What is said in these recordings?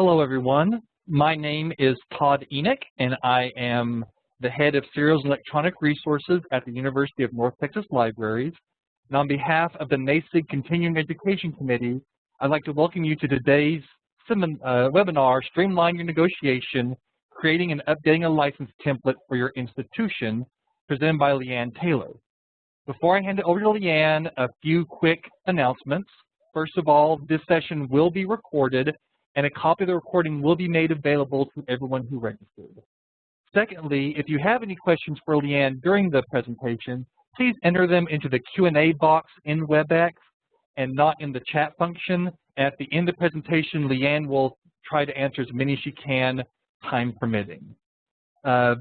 Hello, everyone. My name is Todd Enoch, and I am the head of Serials and Electronic Resources at the University of North Texas Libraries. And on behalf of the NASIG Continuing Education Committee, I'd like to welcome you to today's uh, webinar, Streamline Your Negotiation, Creating and Updating a License Template for Your Institution, presented by Leanne Taylor. Before I hand it over to Leanne, a few quick announcements. First of all, this session will be recorded and a copy of the recording will be made available to everyone who registered. Secondly, if you have any questions for Leanne during the presentation, please enter them into the Q&A box in WebEx and not in the chat function. At the end of the presentation, Leanne will try to answer as many as she can, time permitting. Uh,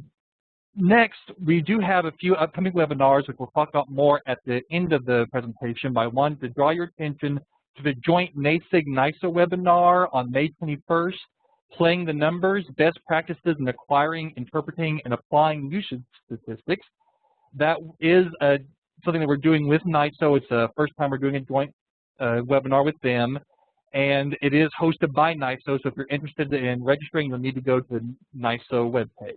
next, we do have a few upcoming webinars, which we'll talk about more at the end of the presentation, but I wanted to draw your attention to the joint NASIG-NISO webinar on May 21st, Playing the Numbers, Best Practices in Acquiring, Interpreting, and Applying Usage Statistics. That is something that we're doing with NISO. It's the first time we're doing a joint uh, webinar with them. And it is hosted by NISO, so if you're interested in registering, you'll need to go to the NISO webpage.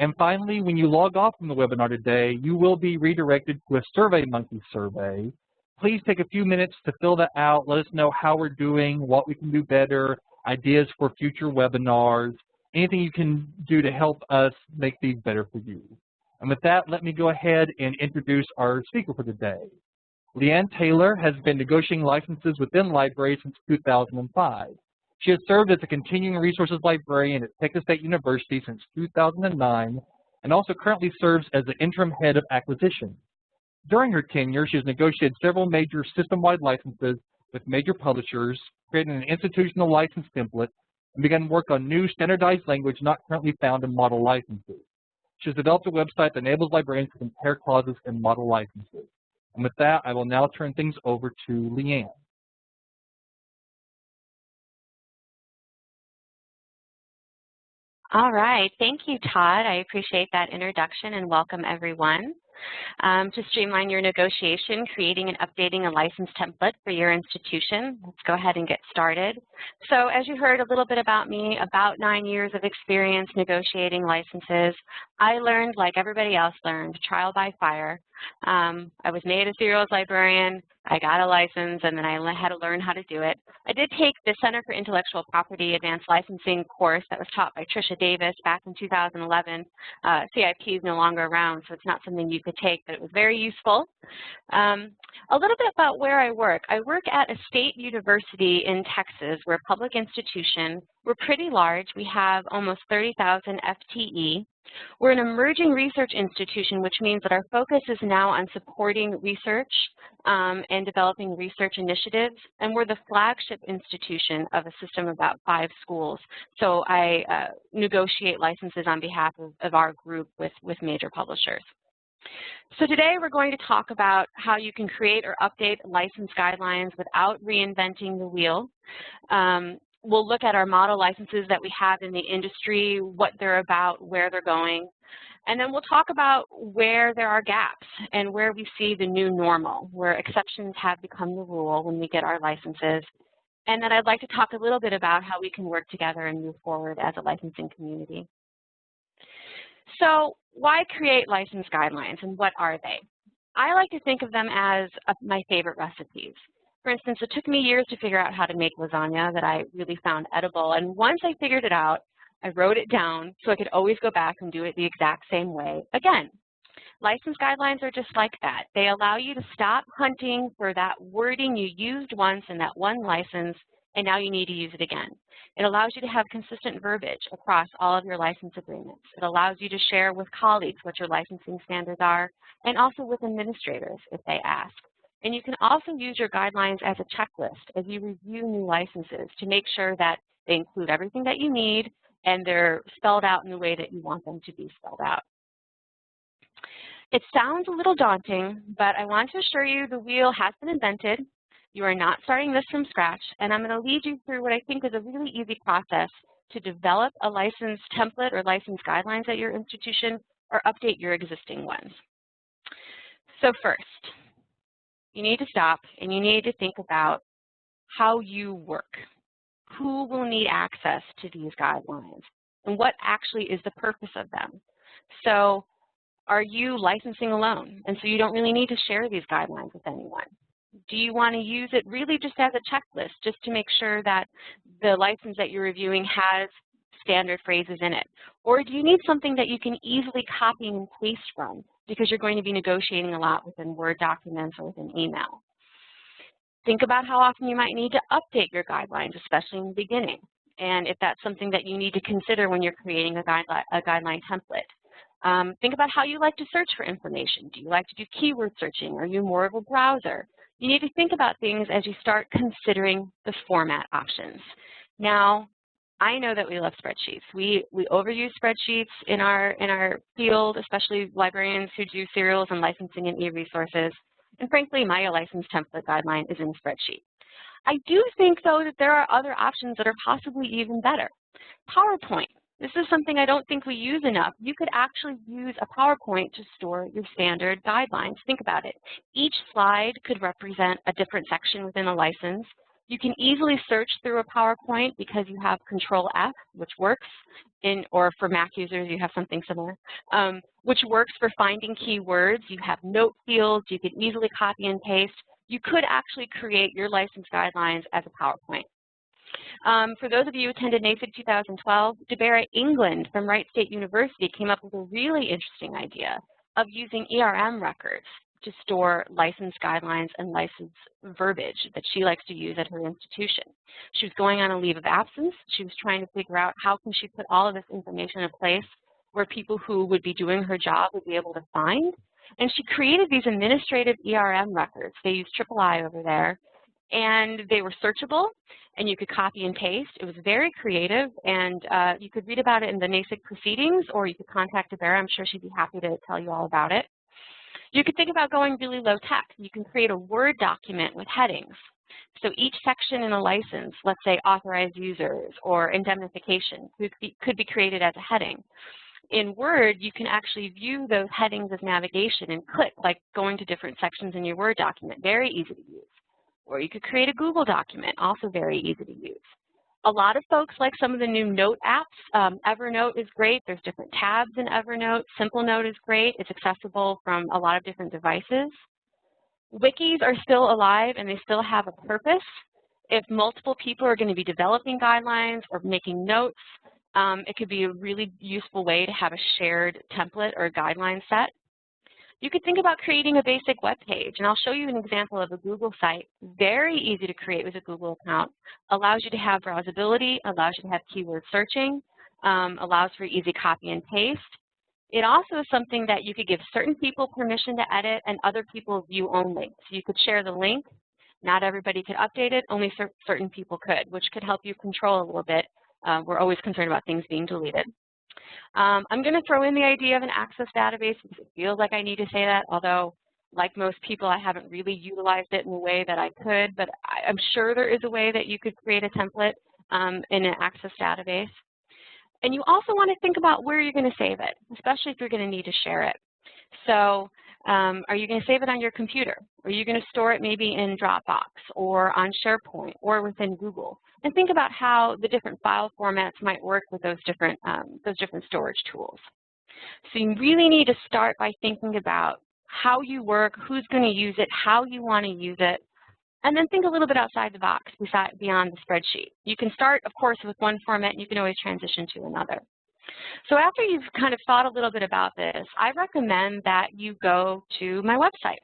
And finally, when you log off from the webinar today, you will be redirected to a SurveyMonkey survey please take a few minutes to fill that out. Let us know how we're doing, what we can do better, ideas for future webinars, anything you can do to help us make these better for you. And with that, let me go ahead and introduce our speaker for today. Leanne Taylor has been negotiating licenses within libraries since 2005. She has served as a continuing resources librarian at Texas State University since 2009 and also currently serves as the interim head of acquisition. During her tenure, she has negotiated several major system-wide licenses with major publishers, created an institutional license template, and begun work on new standardized language not currently found in model licenses. She has developed a website that enables librarians to compare clauses in model licenses. And with that, I will now turn things over to Leanne. All right, thank you, Todd. I appreciate that introduction and welcome everyone. Um, to streamline your negotiation, creating and updating a license template for your institution. Let's go ahead and get started. So as you heard a little bit about me, about nine years of experience negotiating licenses. I learned, like everybody else learned, trial by fire. Um, I was made a serials librarian, I got a license, and then I had to learn how to do it. I did take the Center for Intellectual Property Advanced Licensing course that was taught by Trisha Davis back in 2011. Uh, CIP is no longer around, so it's not something you could take, but it was very useful. Um, a little bit about where I work. I work at a state university in Texas. We're a public institution. We're pretty large. We have almost 30,000 FTE. We're an emerging research institution, which means that our focus is now on supporting research um, and developing research initiatives, and we're the flagship institution of a system of about five schools. So I uh, negotiate licenses on behalf of, of our group with, with major publishers. So today we're going to talk about how you can create or update license guidelines without reinventing the wheel. Um, we'll look at our model licenses that we have in the industry, what they're about, where they're going. And then we'll talk about where there are gaps and where we see the new normal, where exceptions have become the rule when we get our licenses. And then I'd like to talk a little bit about how we can work together and move forward as a licensing community. So why create license guidelines and what are they? I like to think of them as uh, my favorite recipes. For instance, it took me years to figure out how to make lasagna that I really found edible. And once I figured it out, I wrote it down so I could always go back and do it the exact same way again. License guidelines are just like that. They allow you to stop hunting for that wording you used once in that one license and now you need to use it again. It allows you to have consistent verbiage across all of your license agreements. It allows you to share with colleagues what your licensing standards are and also with administrators if they ask. And you can also use your guidelines as a checklist as you review new licenses to make sure that they include everything that you need and they're spelled out in the way that you want them to be spelled out. It sounds a little daunting, but I want to assure you the wheel has been invented. You are not starting this from scratch, and I'm going to lead you through what I think is a really easy process to develop a license template or license guidelines at your institution or update your existing ones. So first, you need to stop and you need to think about how you work. who will need access to these guidelines and what actually is the purpose of them. So are you licensing alone? And so you don't really need to share these guidelines with anyone. Do you want to use it really just as a checklist, just to make sure that the license that you're reviewing has standard phrases in it? Or do you need something that you can easily copy and paste from because you're going to be negotiating a lot within Word documents or within email? Think about how often you might need to update your guidelines, especially in the beginning, and if that's something that you need to consider when you're creating a guideline, a guideline template. Um, think about how you like to search for information. Do you like to do keyword searching? Are you more of a browser? You need to think about things as you start considering the format options. Now, I know that we love spreadsheets. We, we overuse spreadsheets in our, in our field, especially librarians who do serials and licensing and e-resources. And frankly, my license template guideline is in spreadsheet. I do think, though, that there are other options that are possibly even better. PowerPoint. This is something I don't think we use enough. You could actually use a PowerPoint to store your standard guidelines. Think about it. Each slide could represent a different section within a license. You can easily search through a PowerPoint because you have Control F, which works in, or for Mac users, you have something similar, um, which works for finding keywords. You have note fields. You can easily copy and paste. You could actually create your license guidelines as a PowerPoint. Um, for those of you who attended NASIG 2012, DeBera England from Wright State University came up with a really interesting idea of using ERM records to store license guidelines and license verbiage that she likes to use at her institution. She was going on a leave of absence. She was trying to figure out how can she put all of this information in a place where people who would be doing her job would be able to find. And she created these administrative ERM records. They use III over there. And they were searchable, and you could copy and paste. It was very creative, and uh, you could read about it in the NASIG proceedings, or you could contact DeBera. I'm sure she'd be happy to tell you all about it. You could think about going really low tech. You can create a Word document with headings. So each section in a license, let's say authorized users or indemnification, could be, could be created as a heading. In Word, you can actually view those headings as navigation and click, like going to different sections in your Word document. Very easy to use. Or you could create a Google document, also very easy to use. A lot of folks like some of the new note apps. Um, Evernote is great. There's different tabs in Evernote. Simple Note is great. It's accessible from a lot of different devices. Wikis are still alive and they still have a purpose. If multiple people are going to be developing guidelines or making notes, um, it could be a really useful way to have a shared template or guideline set. You could think about creating a basic web page, and I'll show you an example of a Google site. Very easy to create with a Google account. Allows you to have browsability, allows you to have keyword searching, um, allows for easy copy and paste. It also is something that you could give certain people permission to edit and other people view only. So you could share the link. Not everybody could update it, only certain people could, which could help you control a little bit. Uh, we're always concerned about things being deleted. Um, I'm going to throw in the idea of an access database it feels like I need to say that, although like most people, I haven't really utilized it in the way that I could, but I, am sure there is a way that you could create a template um, in an access database. And you also want to think about where you're going to save it, especially if you're going to need to share it. So um, are you going to save it on your computer? Are you going to store it maybe in Dropbox or on SharePoint or within Google? And think about how the different file formats might work with those different, um, those different storage tools. So you really need to start by thinking about how you work, who's going to use it, how you want to use it, and then think a little bit outside the box beyond the spreadsheet. You can start, of course, with one format, and you can always transition to another. So after you've kind of thought a little bit about this, I recommend that you go to my website.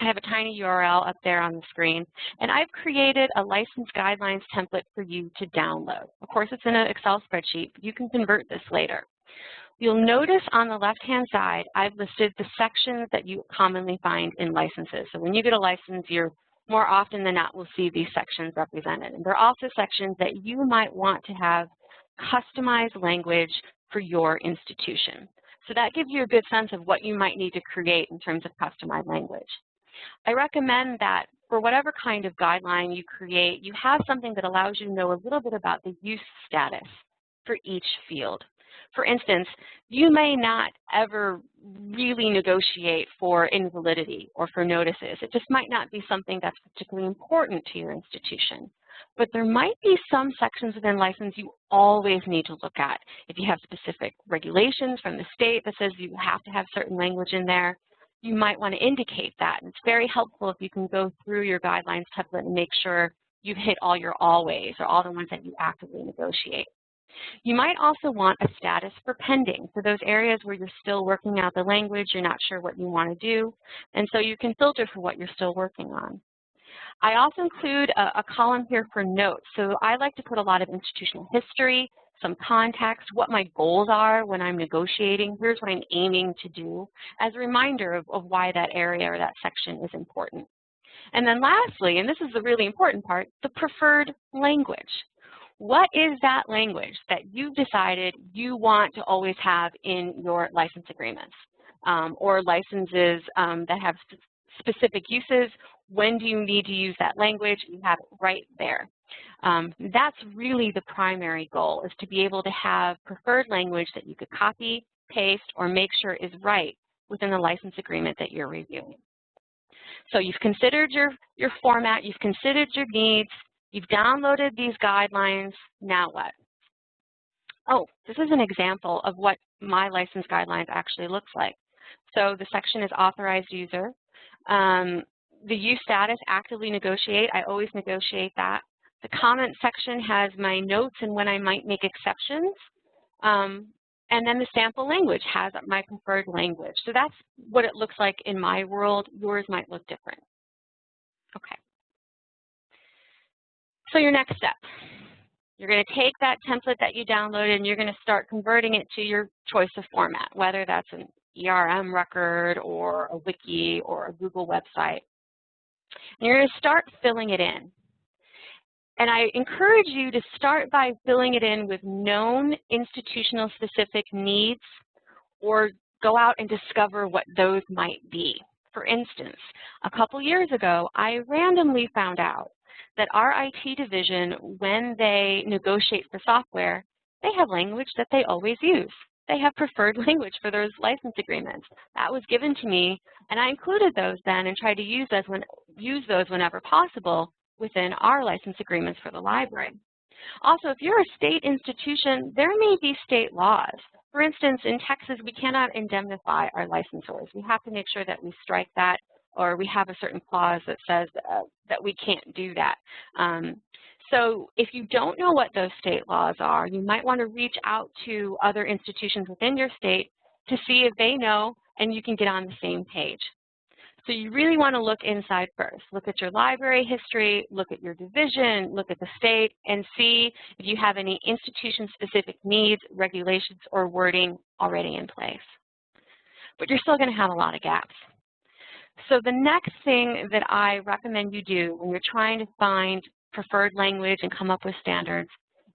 I have a tiny URL up there on the screen, and I've created a license guidelines template for you to download. Of course, it's in an Excel spreadsheet, you can convert this later. You'll notice on the left-hand side, I've listed the sections that you commonly find in licenses. So when you get a license, you're more often than not will see these sections represented. And there are also sections that you might want to have customized language for your institution. So that gives you a good sense of what you might need to create in terms of customized language. I recommend that for whatever kind of guideline you create, you have something that allows you to know a little bit about the use status for each field. For instance, you may not ever really negotiate for invalidity or for notices. It just might not be something that's particularly important to your institution. but there might be some sections within license you always need to look at. If you have specific regulations from the state that says you have to have certain language in there, you might want to indicate that. And it's very helpful if you can go through your guidelines template and make sure you've hit all your always or all the ones that you actively negotiate. You might also want a status for pending, for those areas where you're still working out the language, you're not sure what you want to do, and so you can filter for what you're still working on. I also include a, a column here for notes. So I like to put a lot of institutional history, some context, what my goals are when I'm negotiating. Here's what I'm aiming to do as a reminder of, of why that area or that section is important. And then lastly, and this is the really important part, the preferred language. What is that language that you've decided you want to always have in your license agreements um, or licenses um, that have specific uses? When do you need to use that language? You have it right there. Um, that's really the primary goal, is to be able to have preferred language that you could copy, paste, or make sure is right within the license agreement that you're reviewing. So you've considered your, your format, you've considered your needs, you've downloaded these guidelines, now what? Oh, this is an example of what my license guidelines actually looks like. So the section is authorized user. Um, the use status, actively negotiate, I always negotiate that. The comment section has my notes and when I might make exceptions. Um, and then the sample language has my preferred language. So that's what it looks like in my world. Yours might look different. Okay. So your next step. You're going to take that template that you downloaded and you're going to start converting it to your choice of format, whether that's an ERM record or a wiki or a Google website. And you're going to start filling it in. And I encourage you to start by filling it in with known institutional specific needs or go out and discover what those might be. For instance, a couple years ago, I randomly found out that our IT division, when they negotiate for software, they have language that they always use. They have preferred language for those license agreements. That was given to me, and I included those then and tried to use those, when, use those whenever possible within our license agreements for the library. Also, if you're a state institution, there may be state laws. For instance, in Texas, we cannot indemnify our licensors. We have to make sure that we strike that or we have a certain clause that says uh, that we can't do that. Um, so if you don't know what those state laws are, you might want to reach out to other institutions within your state to see if they know and you can get on the same page. So you really want to look inside first. Look at your library history, look at your division, look at the state, and see if you have any institution-specific needs, regulations, or wording already in place. But you're still going to have a lot of gaps. So the next thing that I recommend you do when you're trying to find preferred language and come up with standards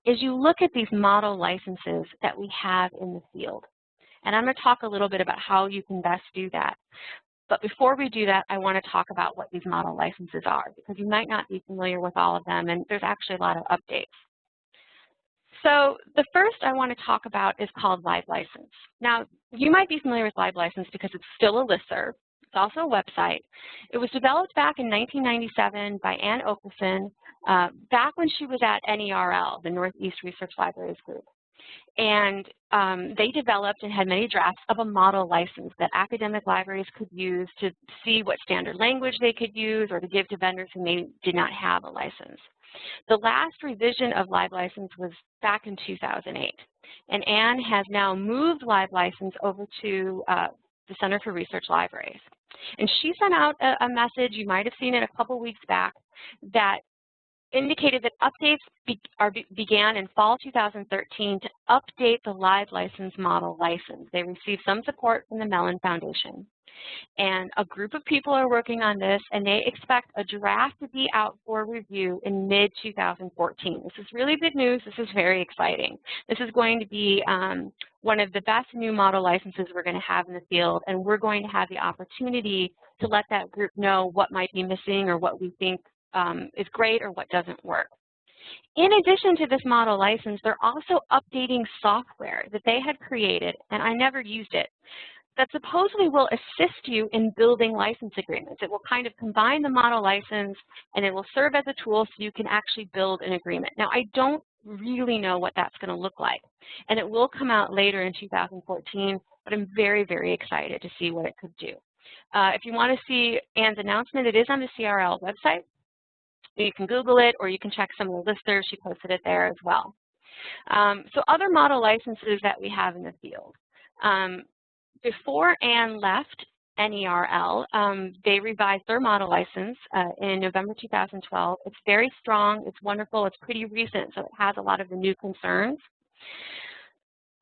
is you look at these model licenses that we have in the field. And I'm going to talk a little bit about how you can best do that. But before we do that, I want to talk about what these model licenses are because you might not be familiar with all of them and there's actually a lot of updates. So the first I want to talk about is called LibLicense. Now, you might be familiar with LibLicense because it's still a listserv. It's also a website. It was developed back in 1997 by Ann Okerson, uh, back when she was at NERL, the Northeast Research Libraries Group. And um, they developed and had many drafts of a model license that academic libraries could use to see what standard language they could use or to give to vendors who maybe did not have a license. The last revision of LibLicense was back in 2008. And Anne has now moved LibLicense over to uh, the Center for Research Libraries. And she sent out a, a message, you might have seen it a couple weeks back, that indicated that updates be, are, began in fall 2013 to update the LibLicense model license. They received some support from the Mellon Foundation. And a group of people are working on this, and they expect a draft to be out for review in mid-2014. This is really good news. This is very exciting. This is going to be um, one of the best new model licenses we're going to have in the field, and we're going to have the opportunity to let that group know what might be missing or what we think um, is great or what doesn't work. In addition to this model license, they're also updating software that they had created, and I never used it. that supposedly will assist you in building license agreements. It will kind of combine the model license and it will serve as a tool so you can actually build an agreement. Now, I don't really know what that's going to look like, and it will come out later in 2014, but I'm very, very excited to see what it could do. Uh, if you want to see Anne's announcement, it is on the CRL website. You can Google it or you can check some of the listservs. She posted it there as well. Um, so other model licenses that we have in the field. Um, before Anne left NERL, um, they revised their model license uh, in November 2012. It's very strong, it's wonderful, it's pretty recent, so it has a lot of the new concerns.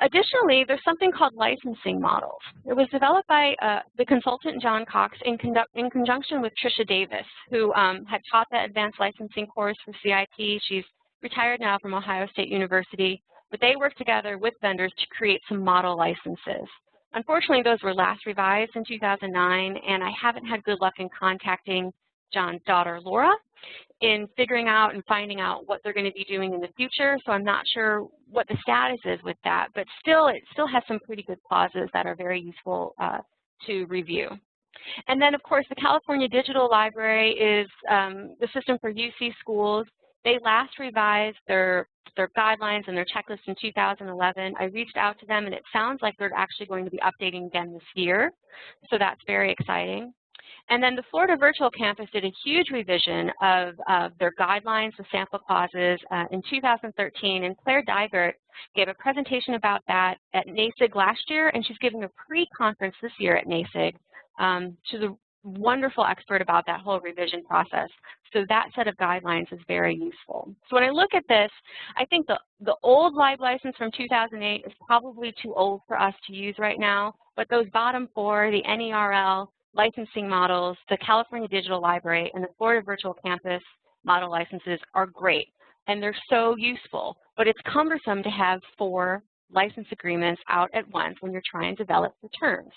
Additionally, there's something called licensing models. It was developed by uh, the consultant John Cox in, in, conjunction with Trisha Davis, who um, had taught the advanced licensing course for CIP. She's retired now from Ohio State University, but they worked together with vendors to create some model licenses. Unfortunately, those were last revised in 2009, and I haven't had good luck in contacting John's daughter, Laura, in figuring out and finding out what they're going to be doing in the future. So I'm not sure what the status is with that, but still, it still has some pretty good clauses that are very useful uh, to review. And then, of course, the California Digital Library is um, the system for UC schools. They last revised their, their guidelines and their checklist in 2011. I reached out to them, and it sounds like they're actually going to be updating again this year. So that's very exciting. And then the Florida Virtual Campus did a huge revision of, of their guidelines, the sample clauses uh, in 2013, and Claire Dygert gave a presentation about that at NASIG last year, and she's giving a pre-conference this year at NASIG. Um, she's a wonderful expert about that whole revision process. So that set of guidelines is very useful. So when I look at this, I think the, the old lib license from 2008 is probably too old for us to use right now, but those bottom four, the NERL, licensing models, the California Digital Library, and the Florida Virtual Campus model licenses are great, and they're so useful, but it's cumbersome to have four license agreements out at once when you're trying to develop the terms.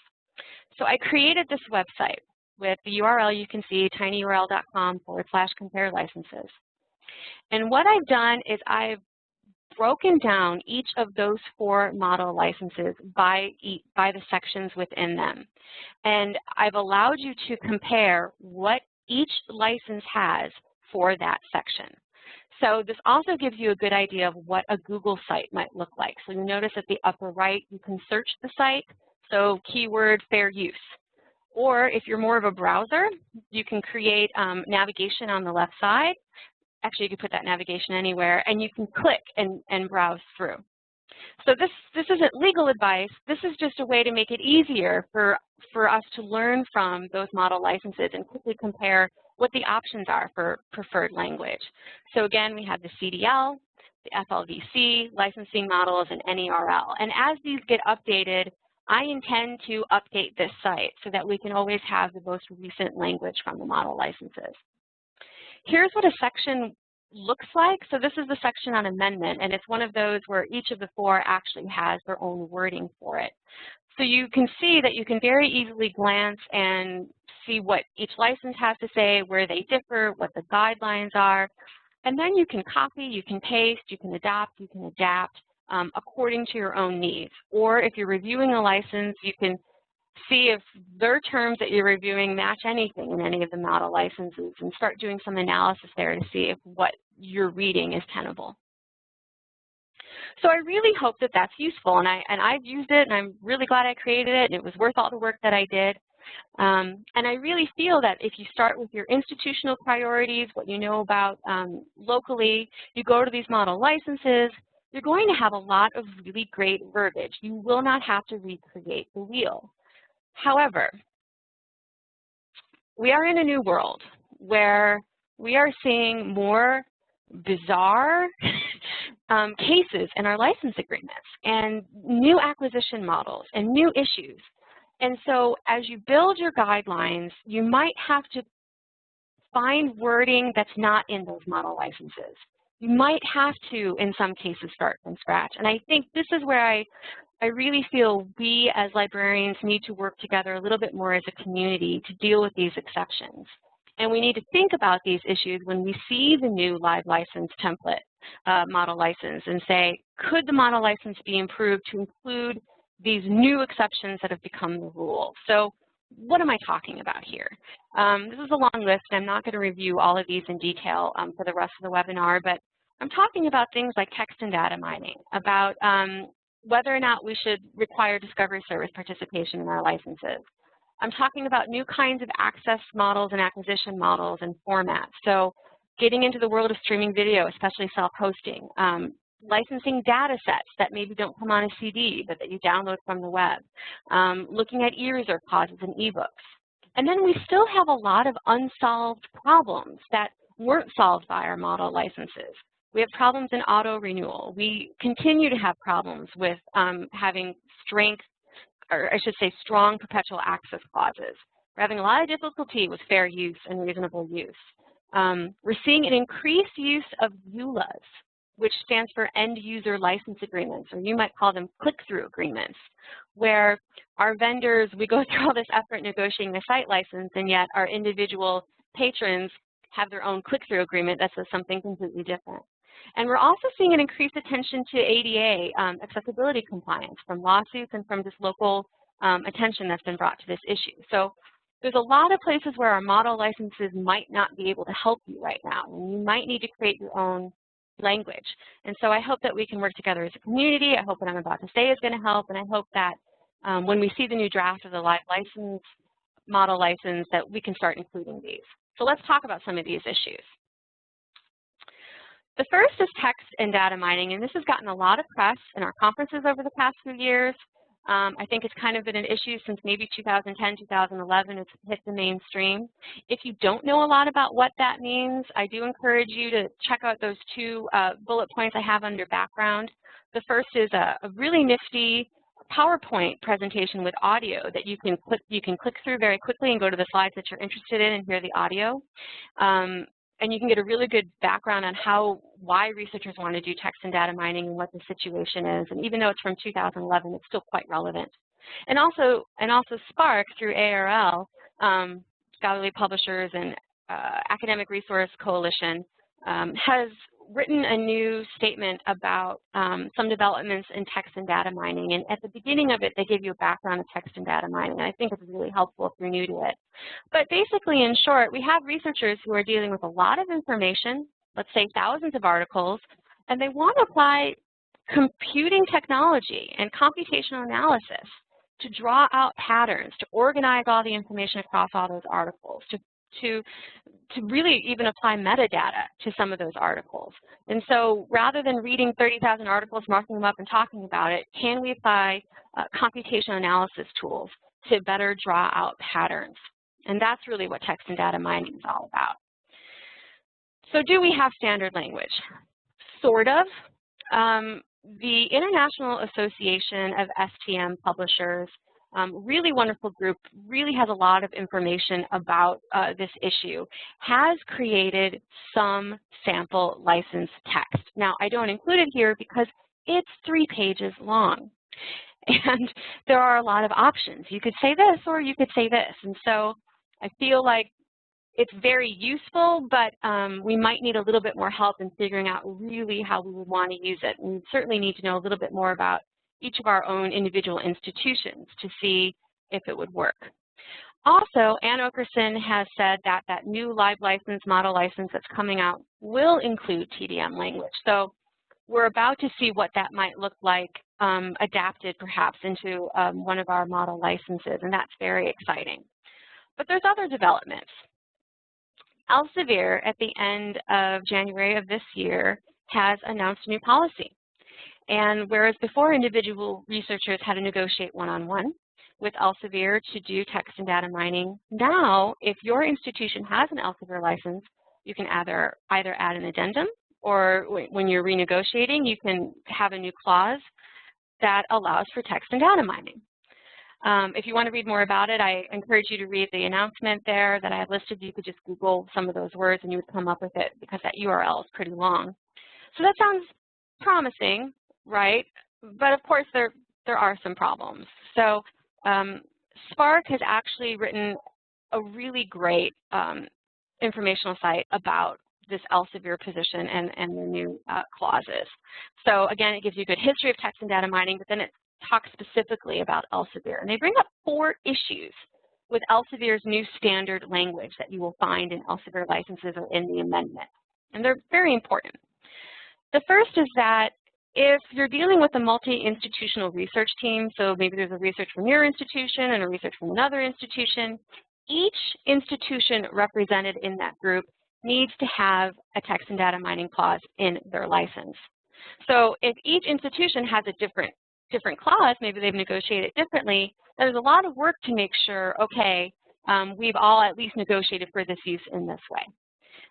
So I created this website with the URL you can see, tinyurl.com forward slash compare licenses. And what I've done is I've broken down each of those four model licenses by, by the sections within them. And I've allowed you to compare what each license has for that section. So this also gives you a good idea of what a Google site might look like. So you notice at the upper right, you can search the site. So keyword fair use. Or if you're more of a browser, you can create um, navigation on the left side. Actually, you can put that navigation anywhere, and you can click and, and browse through. So this, this isn't legal advice. This is just a way to make it easier for, for us to learn from those model licenses and quickly compare what the options are for preferred language. So again, we have the CDL, the FLVC, licensing models, and NERL. And as these get updated, I intend to update this site so that we can always have the most recent language from the model licenses. Here's what a section looks like. So this is the section on amendment, and it's one of those where each of the four actually has their own wording for it. So you can see that you can very easily glance and see what each license has to say, where they differ, what the guidelines are, and then you can copy, you can paste, you can adopt, you can adapt, um, according to your own needs. Or if you're reviewing a license, you can see if their terms that you're reviewing match anything in any of the model licenses and start doing some analysis there to see if what you're reading is tenable. So I really hope that that's useful, and, I, and I've used it, and I'm really glad I created it, and it was worth all the work that I did. Um, and I really feel that if you start with your institutional priorities, what you know about um, locally, you go to these model licenses, you're going to have a lot of really great verbiage. You will not have to recreate the wheel. However, we are in a new world where we are seeing more bizarre um, cases in our license agreements and new acquisition models and new issues. And so as you build your guidelines, you might have to find wording that's not in those model licenses you might have to, in some cases, start from scratch. And I think this is where I, I really feel we as librarians need to work together a little bit more as a community to deal with these exceptions. And we need to think about these issues when we see the new LibLicense template uh, model license and say, could the model license be improved to include these new exceptions that have become the rule. So what am I talking about here? Um, this is a long list. and I'm not going to review all of these in detail um, for the rest of the webinar, but I'm talking about things like text and data mining, about um, whether or not we should require discovery service participation in our licenses. I'm talking about new kinds of access models and acquisition models and formats. So getting into the world of streaming video, especially self-hosting, um, licensing data sets that maybe don't come on a CD, but that you download from the web, um, looking at e-reserve clauses and e-books. And then we still have a lot of unsolved problems that weren't solved by our model licenses. We have problems in auto renewal. We continue to have problems with um, having strength, or I should say strong perpetual access clauses. We're having a lot of difficulty with fair use and reasonable use. Um, we're seeing an increased use of EULAs, which stands for End User License Agreements, or you might call them click-through agreements, where our vendors, we go through all this effort negotiating the site license, and yet our individual patrons have their own click-through agreement that says something completely different. And we're also seeing an increased attention to ADA um, accessibility compliance from lawsuits and from just local um, attention that's been brought to this issue. So there's a lot of places where our model licenses might not be able to help you right now, and you might need to create your own language. And so I hope that we can work together as a community. I hope what I'm about to say is going to help, and I hope that um, when we see the new draft of the LibLicense, model license, that we can start including these. So let's talk about some of these issues. The first is text and data mining, and this has gotten a lot of press in our conferences over the past few years. Um, I think it's kind of been an issue since maybe 2010, 2011, it's hit the mainstream. If you don't know a lot about what that means, I do encourage you to check out those two uh, bullet points I have under background. The first is a, a, really nifty PowerPoint presentation with audio that you can click you can click through very quickly and go to the slides that you're interested in and hear the audio. Um, and you can get a really good background on how, why researchers want to do text and data mining and what the situation is. And even though it's from 2011, it's still quite relevant. And also, and also SPARC through ARL, um, Scholarly Publishers and uh, Academic Resource Coalition, um, has written a new statement about um, some developments in text and data mining. And at the beginning of it, they give you a background of text and data mining. And I think it's really helpful if you're new to it. But basically, in short, we have researchers who are dealing with a lot of information, let's say thousands of articles, and they want to apply computing technology and computational analysis to draw out patterns, to organize all the information across all those articles, to to, to really even apply metadata to some of those articles. And so rather than reading 30,000 articles, marking them up and talking about it, can we apply uh, computational analysis tools to better draw out patterns? And that's really what text and data mining is all about. So do we have standard language? Sort of. Um, the International Association of STM Publishers um, really wonderful group, really has a lot of information about uh, this issue, has created some sample license text. Now, I don't include it here because it's three pages long. And there are a lot of options. You could say this or you could say this. And so I feel like it's very useful, but um, we might need a little bit more help in figuring out really how we would want to use it. And we certainly need to know a little bit more about each of our own individual institutions to see if it would work. Also, Ann Okerson has said that that new LibLicense, model license that's coming out will include TDM language. So we're about to see what that might look like um, adapted perhaps into um, one of our model licenses, and that's very exciting. But there's other developments. Elsevier at the end of January of this year has announced a new policy. And whereas before individual researchers had to negotiate one-on-one -on -one with Elsevier to do text and data mining, now if your institution has an Elsevier license, you can either, either add an addendum or when you're renegotiating, you can have a new clause that allows for text and data mining. Um, if you want to read more about it, I encourage you to read the announcement there that I have listed. You could just Google some of those words and you would come up with it because that URL is pretty long. So that sounds promising, right? But of course, there, there are some problems. So um, SPARC has actually written a really great um, informational site about this Elsevier position and, and the new uh, clauses. So again, it gives you a good history of text and data mining, but then it talks specifically about Elsevier. And they bring up four issues with Elsevier's new standard language that you will find in Elsevier licenses or in the amendment. And they're very important. The first is that if you're dealing with a multi-institutional research team, so maybe there's a research from your institution and a research from another institution, each institution represented in that group needs to have a text and data mining clause in their license. So if each institution has a different different clause, maybe they've negotiated it differently, there's a lot of work to make sure, okay, um, we've all at least negotiated for this use in this way,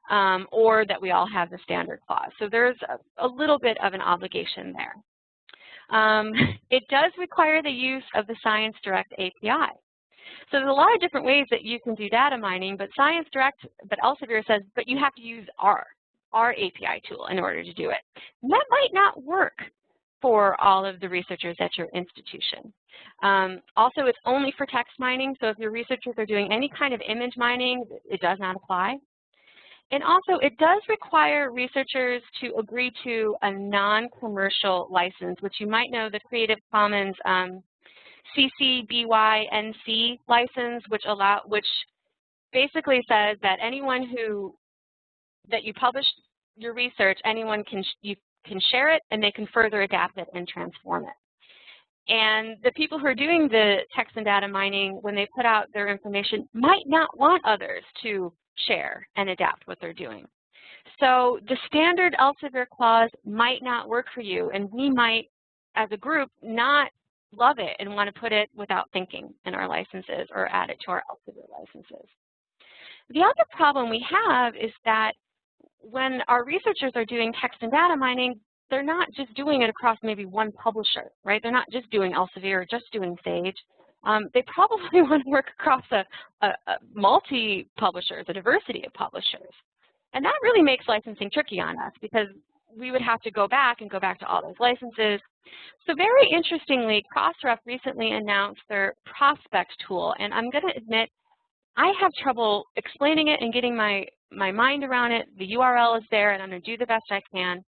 um, or that we all have the standard clause. So there's a, a little bit of an obligation there. Um, it does require the use of the Science Direct API. So there's a lot of different ways that you can do data mining, but Science Direct, but Elsevier says, but you have to use R, our API tool in order to do it. And that might not work for all of the researchers at your institution. Um, also, it's only for text mining, so if your researchers are doing any kind of image mining, it does not apply. And also, it does require researchers to agree to a non-commercial license, which you might know the Creative Commons um, CC BY NC license, which allow which basically says that anyone who that you publish your research, anyone can you can share it and they can further adapt it and transform it. And the people who are doing the text and data mining, when they put out their information, might not want others to share and adapt what they're doing. So the standard Elsevier clause might not work for you, and we might, as a group, not love it and want to put it without thinking in our licenses or add it to our Elsevier licenses. The other problem we have is that when our researchers are doing text and data mining, they're not just doing it across maybe one publisher, right? They're not just doing Elsevier or just doing Sage. Um, they probably want to work across a, a, a multi-publishers, a diversity of publishers. And that really makes licensing tricky on us because we would have to go back and go back to all those licenses. So very interestingly, Crossref recently announced their prospect tool, and I'm going to admit I have trouble explaining it and getting my, my mind around it. The URL is there, and I'm going to do the best I can.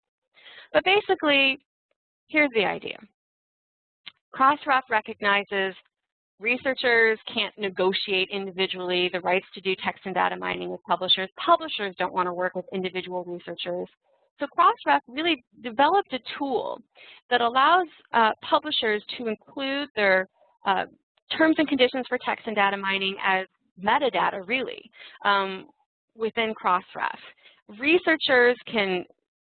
But basically, here's the idea. Crossref recognizes researchers can't negotiate individually the rights to do text and data mining with publishers. Publishers don't want to work with individual researchers. So Crossref really developed a tool that allows uh, publishers to include their uh, terms and conditions for text and data mining as metadata, really, um, within Crossref. Researchers can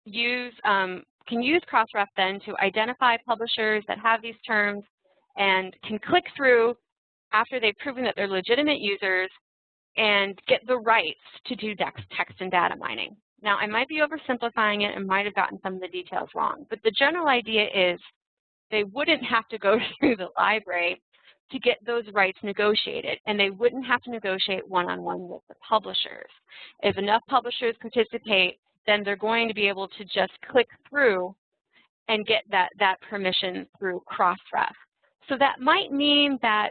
use um, can use Crossref then to identify publishers that have these terms and can click through after they've proven that they're legitimate users and get the rights to do text and data mining. Now, I might be oversimplifying it and might have gotten some of the details wrong, but the general idea is they wouldn't have to go through the library to get those rights negotiated, and they wouldn't have to negotiate one-on-one -on -one with the publishers. If enough publishers participate, then they're going to be able to just click through and get that, that permission through Crossref. So that might mean that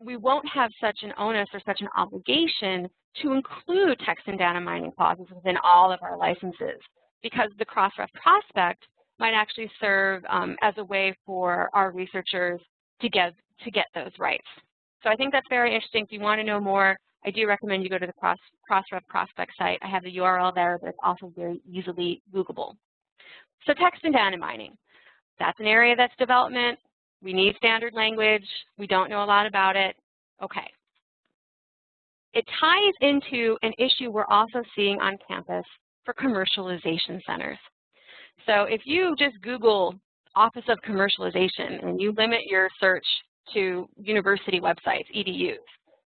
we won't have such an onus or such an obligation to include text and data mining clauses within all of our licenses because the Crossref prospect might actually serve um, as a way for our researchers to get, to get those rights. So I think that's very interesting. If you want to know more, I do recommend you go to the Cross, Crossref prospect site. I have the URL there, but it's also very easily Googleable. So text and data mining. That's an area that's development. We need standard language. We don't know a lot about it. Okay. It ties into an issue we're also seeing on campus for commercialization centers. So if you just Google Office of Commercialization and you limit your search to university websites, EDUs,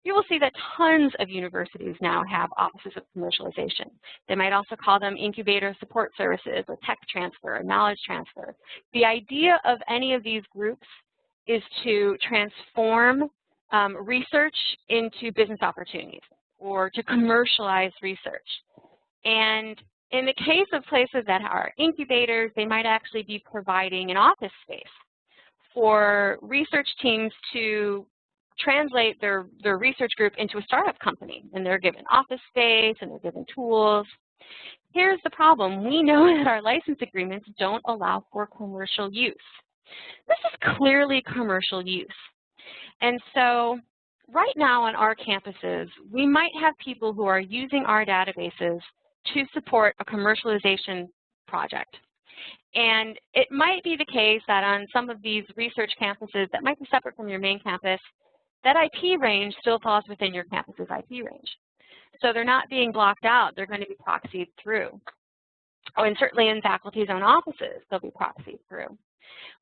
you will see that tons of universities now have offices of commercialization. They might also call them incubator support services or tech transfer or knowledge transfer. The idea of any of these groups is to transform um, research into business opportunities or to commercialize research. And in the case of places that are incubators, they might actually be providing an office space for research teams to translate their, their research group into a startup company. And they're given office space and they're given tools. Here's the problem. We know that our license agreements don't allow for commercial use This is clearly commercial use. And so right now on our campuses, we might have people who are using our databases to support a commercialization project. And it might be the case that on some of these research campuses that might be separate from your main campus, that IP range still falls within your campus's IP range. So they're not being blocked out. They're going to be proxied through. Oh, and certainly in faculty's own offices, they'll be proxied through.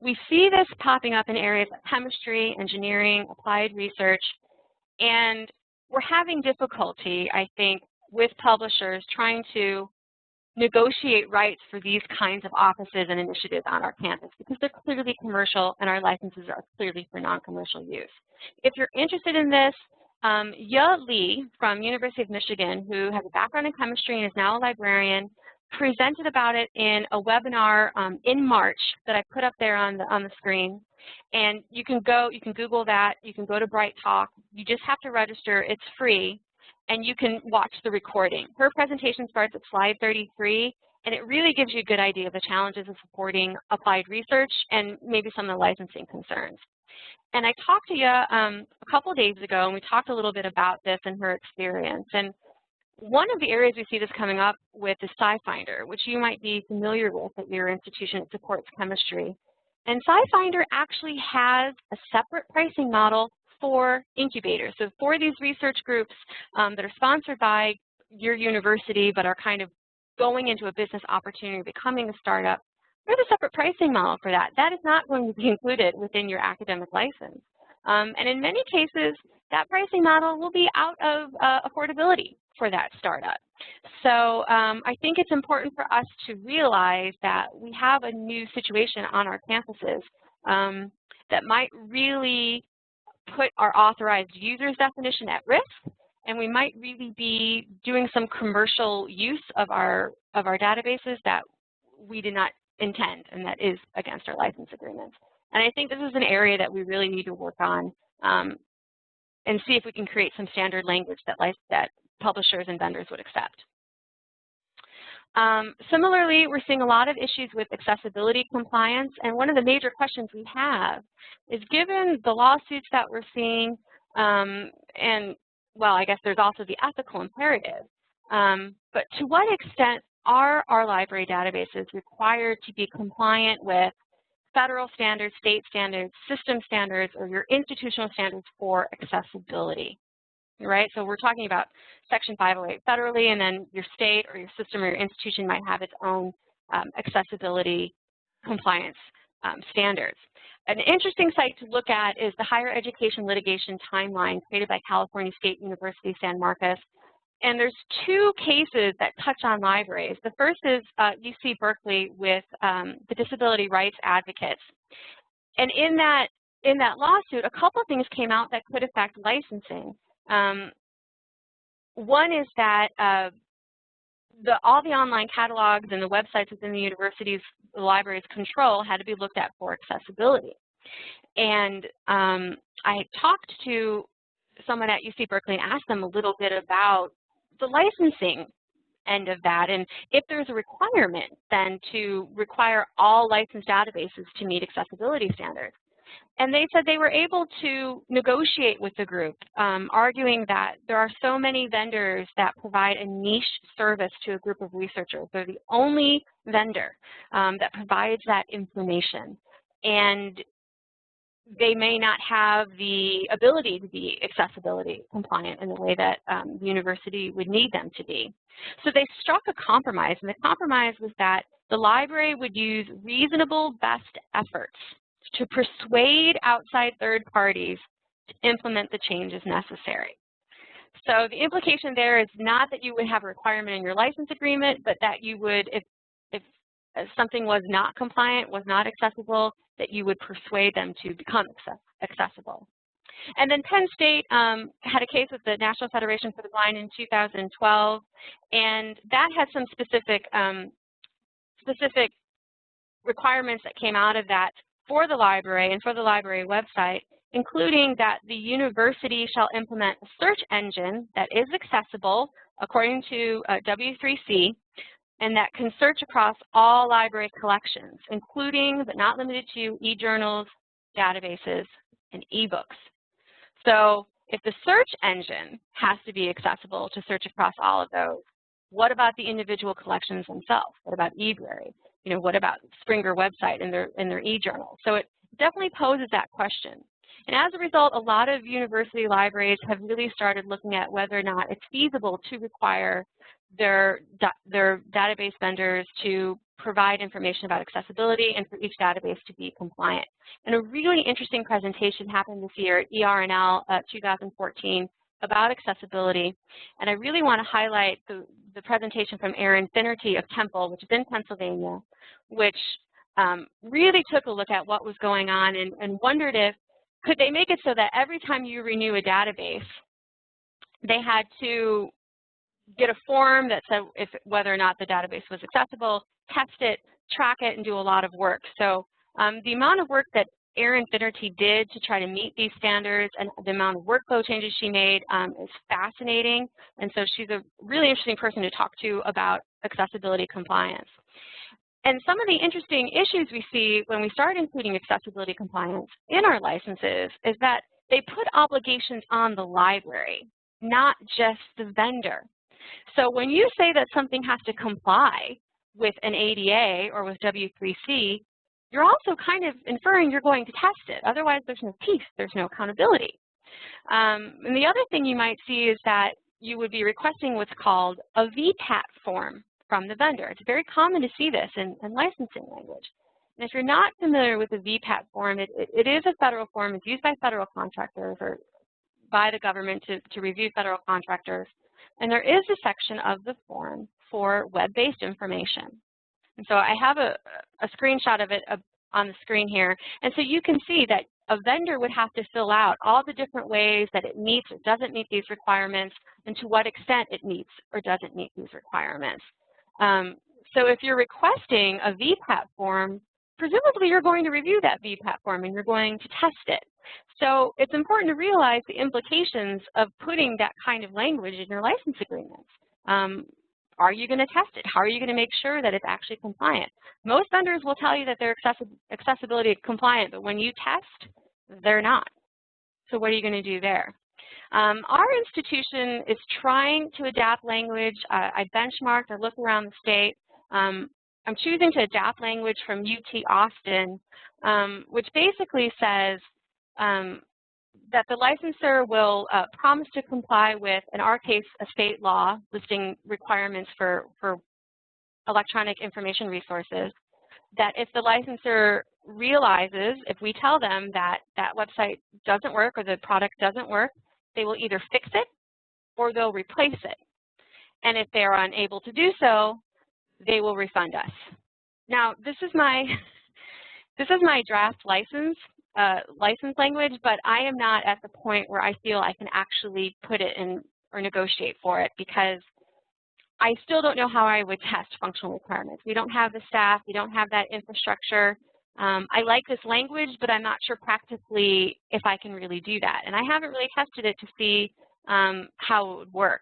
We see this popping up in areas like chemistry, engineering, applied research, and we're having difficulty, I think, with publishers trying to negotiate rights for these kinds of offices and initiatives on our campus because they're clearly commercial and our licenses are clearly for non-commercial use. If you're interested in this, um, Ya Li from University of Michigan, who has a background in chemistry and is now a librarian, presented about it in a webinar um, in March that I put up there on the, on the screen. And you can go, you can Google that, you can go to Bright Talk. You just have to register, it's free, and you can watch the recording. Her presentation starts at slide 33, and it really gives you a good idea of the challenges of supporting applied research and maybe some of the licensing concerns. And I talked to you um, a couple days ago, and we talked a little bit about this and her experience. And one of the areas we see this coming up with is SciFinder, which you might be familiar with at your institution. It supports chemistry. And SciFinder actually has a separate pricing model for incubators. So for these research groups um, that are sponsored by your university but are kind of going into a business opportunity, becoming a startup, there's a separate pricing model for that. That is not going to be included within your academic license. Um, and in many cases, that pricing model will be out of uh, affordability for that startup. So um, I think it's important for us to realize that we have a new situation on our campuses um, that might really put our authorized users definition at risk, and we might really be doing some commercial use of our of our databases that we did not intend, and that is against our license agreements. And I think this is an area that we really need to work on um, and see if we can create some standard language that, that publishers and vendors would accept. Um, similarly, we're seeing a lot of issues with accessibility compliance, and one of the major questions we have is given the lawsuits that we're seeing, um, and well, I guess there's also the ethical imperative, um, but to what extent are our library databases required to be compliant with federal standards, state standards, system standards, or your institutional standards for accessibility? Right, so we're talking about Section 508 federally, and then your state or your system or your institution might have its own um, accessibility compliance um, standards. An interesting site to look at is the Higher Education Litigation Timeline created by California State University San Marcos. And there's two cases that touch on libraries. The first is uh, UC Berkeley with um, the disability rights advocates. And in that, in that lawsuit, a couple of things came out that could affect licensing. Um, one is that uh, the, all the online catalogs and the websites within the university's library's control had to be looked at for accessibility. And um, I talked to someone at UC Berkeley and asked them a little bit about the licensing end of that and if there's a requirement then to require all licensed databases to meet accessibility standards. And they said they were able to negotiate with the group, um, arguing that there are so many vendors that provide a niche service to a group of researchers. They're the only vendor um, that provides that information. And they may not have the ability to be accessibility compliant in the way that um, the university would need them to be. So they struck a compromise, and the compromise was that the library would use reasonable best efforts to persuade outside third parties to implement the changes necessary. So the implication there is not that you would have a requirement in your license agreement, but that you would, if, if something was not compliant, was not accessible, that you would persuade them to become accessible. And then Penn State um, had a case with the National Federation for the Blind in 2012, and that had some specific um, specific requirements that came out of that for the library and for the library website, including that the university shall implement a search engine that is accessible according to uh, W3C and that can search across all library collections, including but not limited to e-journals, databases, and ebooks. So if the search engine has to be accessible to search across all of those, what about the individual collections themselves? What about eBrary? You know, what about Springer website and their, and their e-journal? So it definitely poses that question. And as a result, a lot of university libraries have really started looking at whether or not it's feasible to require their, their database vendors to provide information about accessibility and for each database to be compliant. And a really interesting presentation happened this year at ER&L uh, 2014 about accessibility. And I really want to highlight the, the presentation from Erin Finnerty of Temple, which is in Pennsylvania, which um, really took a look at what was going on and, and wondered if, could they make it so that every time you renew a database, they had to get a form that said if, whether or not the database was accessible, test it, track it, and do a lot of work. So um, the amount of work that Erin Finnerty did to try to meet these standards and the amount of workflow changes she made um, is fascinating. And so she's a really interesting person to talk to about accessibility compliance. And some of the interesting issues we see when we start including accessibility compliance in our licenses is that they put obligations on the library, not just the vendor. So when you say that something has to comply with an ADA or with W3C, you're also kind of inferring you're going to test it. Otherwise, there's no peace, there's no accountability. Um, and the other thing you might see is that you would be requesting what's called a VPAT form from the vendor. It's very common to see this in, in licensing language. And if you're not familiar with the VPAT form, it, it, it is a federal form. It's used by federal contractors or by the government to, to review federal contractors. And there is a section of the form for web-based information. And so I have a, a screenshot of it on the screen here. And so you can see that a vendor would have to fill out all the different ways that it meets or doesn't meet these requirements and to what extent it meets or doesn't meet these requirements. Um, so if you're requesting a VPAT form, presumably you're going to review that VPAT form and you're going to test it. So it's important to realize the implications of putting that kind of language in your license agreements. Um, are you going to test it? How are you going to make sure that it's actually compliant? Most vendors will tell you that they're accessibility compliant, but when you test, they're not. So what are you going to do there? Um, our institution is trying to adapt language. Uh, I benchmarked, I looked around the state. Um, I'm choosing to adapt language from UT Austin, um, which basically says um, that the licensor will uh, promise to comply with, in our case, a state law listing requirements for, for electronic information resources, that if the licensor realizes, if we tell them that that website doesn't work or the product doesn't work, they will either fix it or they'll replace it. And if they are unable to do so, they will refund us. Now, this is my this is my draft license uh, license language, but I am not at the point where I feel I can actually put it in or negotiate for it because I still don't know how I would test functional requirements. We don't have the staff, we don't have that infrastructure. Um, I like this language, but I'm not sure practically if I can really do that. And I haven't really tested it to see um, how it would work.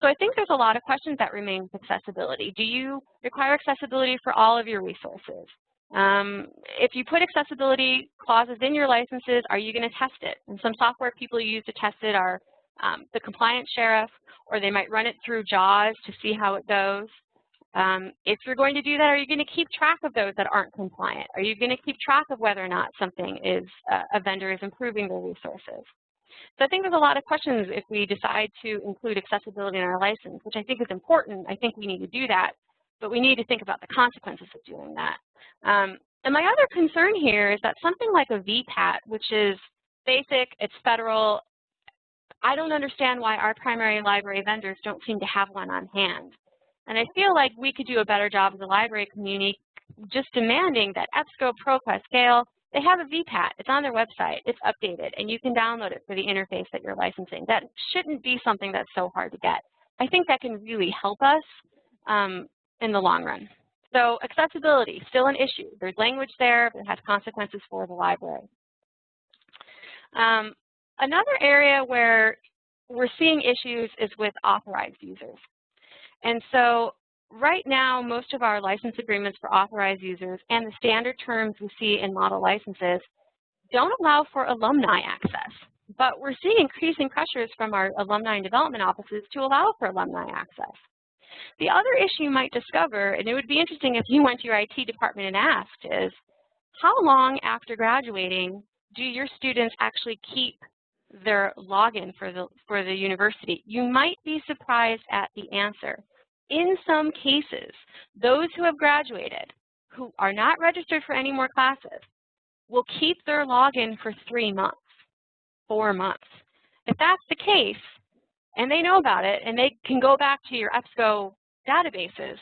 So I think there's a lot of questions that remain with accessibility. Do you require accessibility for all of your resources? Um, if you put accessibility clauses in your licenses, are you going to test it? And some software people use to test it are um, the compliance sheriff, or they might run it through JAWS to see how it goes. Um, if you're going to do that, are you going to keep track of those that aren't compliant? Are you going to keep track of whether or not something is, uh, a vendor is improving their resources? So I think there's a lot of questions if we decide to include accessibility in our license, which I think is important. I think we need to do that, but we need to think about the consequences of doing that. Um, and my other concern here is that something like a VPAT, which is basic, it's federal, I don't understand why our primary library vendors don't seem to have one on hand. And I feel like we could do a better job as a library community just demanding that EBSCO, ProQuest, Gale, they have a VPAT. It's on their website. It's updated, and you can download it for the interface that you're licensing. That shouldn't be something that's so hard to get. I think that can really help us um, in the long run. So accessibility, still an issue. There's language there, it has consequences for the library. Um, another area where we're seeing issues is with authorized users. And so right now, most of our license agreements for authorized users and the standard terms we see in model licenses don't allow for alumni access. But we're seeing increasing pressures from our alumni and development offices to allow for alumni access. The other issue you might discover, and it would be interesting if you went to your IT department and asked, is how long after graduating do your students actually keep their login for the, for the university? You might be surprised at the answer. In some cases, those who have graduated, who are not registered for any more classes, will keep their login for three months, four months. If that's the case, and they know about it, and they can go back to your EBSCO databases,